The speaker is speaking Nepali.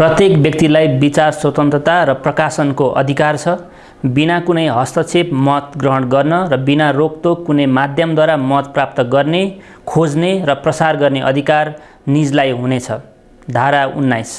प्रत्येक व्यक्तिलाई विचार स्वतन्त्रता र प्रकाशनको अधिकार छ। बिना कुनै हस्तक्षेप मत ग्रहण गर्न र बिना रोकटोक कुनै माध्यमद्वारा मत प्राप्त गर्ने खोज्ने र प्रसार गर्ने अधिकार निजलाई हुनेछ। धारा उन्नाइस।